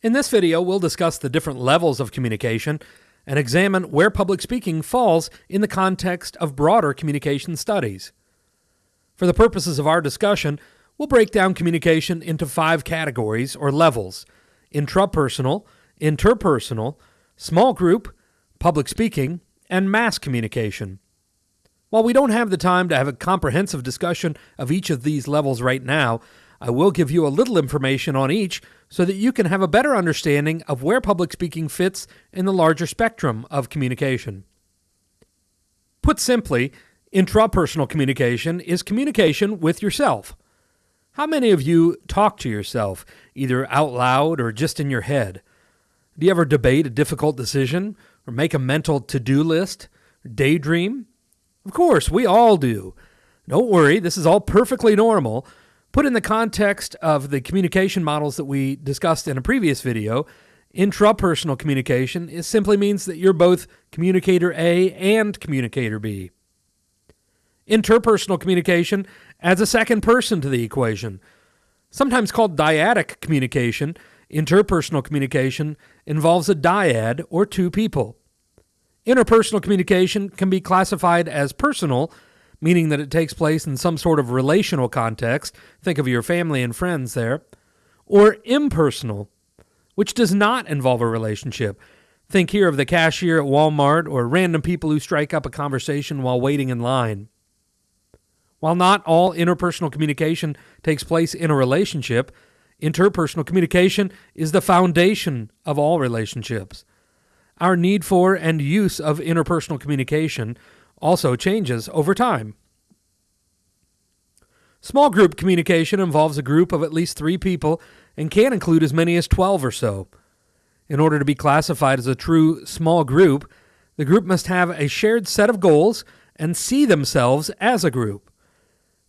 In this video, we'll discuss the different levels of communication and examine where public speaking falls in the context of broader communication studies. For the purposes of our discussion, we'll break down communication into five categories or levels intrapersonal, interpersonal, small group, public speaking, and mass communication. While we don't have the time to have a comprehensive discussion of each of these levels right now, I will give you a little information on each so that you can have a better understanding of where public speaking fits in the larger spectrum of communication. Put simply, intrapersonal communication is communication with yourself. How many of you talk to yourself, either out loud or just in your head? Do you ever debate a difficult decision, or make a mental to do list, daydream? Of course, we all do. Don't worry, this is all perfectly normal. Put in the context of the communication models that we discussed in a previous video, intrapersonal communication it simply means that you're both communicator A and communicator B. Interpersonal communication adds a second person to the equation. Sometimes called dyadic communication, interpersonal communication involves a dyad or two people. Interpersonal communication can be classified as personal, meaning that it takes place in some sort of relational context. Think of your family and friends there. Or impersonal, which does not involve a relationship. Think here of the cashier at Walmart or random people who strike up a conversation while waiting in line. While not all interpersonal communication takes place in a relationship, interpersonal communication is the foundation of all relationships. Our need for and use of interpersonal communication also changes over time. Small group communication involves a group of at least three people and can include as many as 12 or so. In order to be classified as a true small group, the group must have a shared set of goals and see themselves as a group.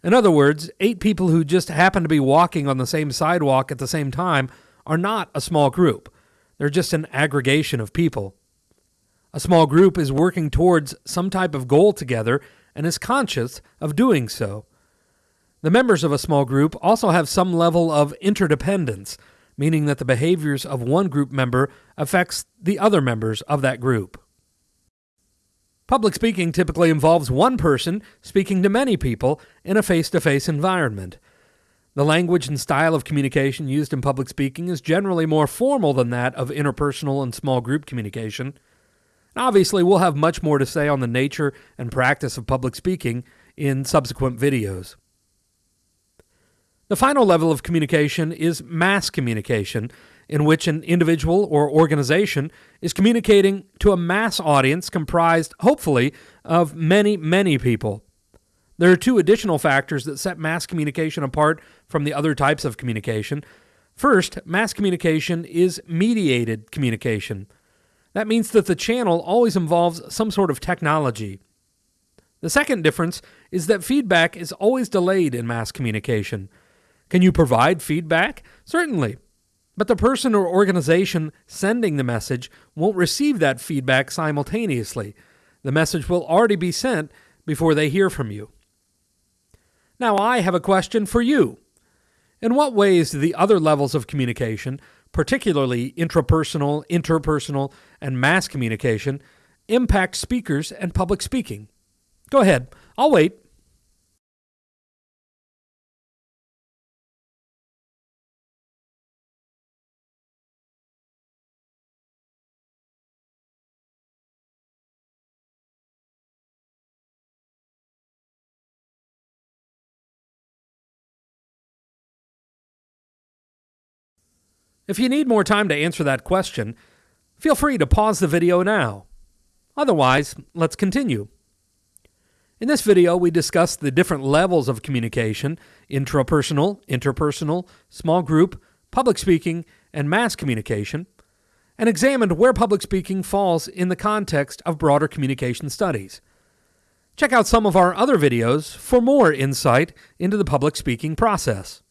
In other words, eight people who just happen to be walking on the same sidewalk at the same time are not a small group. They're just an aggregation of people. A small group is working towards some type of goal together and is conscious of doing so. The members of a small group also have some level of interdependence, meaning that the behaviors of one group member affects the other members of that group. Public speaking typically involves one person speaking to many people in a face to face environment. The language and style of communication used in public speaking is generally more formal than that of interpersonal and small group communication. Obviously, we'll have much more to say on the nature and practice of public speaking in subsequent videos. The final level of communication is mass communication, in which an individual or organization is communicating to a mass audience comprised, hopefully, of many, many people. There are two additional factors that set mass communication apart from the other types of communication. First, mass communication is mediated communication. That means that the channel always involves some sort of technology. The second difference is that feedback is always delayed in mass communication. Can you provide feedback? Certainly. But the person or organization sending the message won't receive that feedback simultaneously. The message will already be sent before they hear from you. Now, I have a question for you. In what ways do the other levels of communication particularly intrapersonal, interpersonal, and mass communication, impact speakers and public speaking? Go ahead, I'll wait. If you need more time to answer that question, feel free to pause the video now. Otherwise, let's continue. In this video, we discussed the different levels of communication intrapersonal, interpersonal, small group, public speaking, and mass communication and examined where public speaking falls in the context of broader communication studies. Check out some of our other videos for more insight into the public speaking process.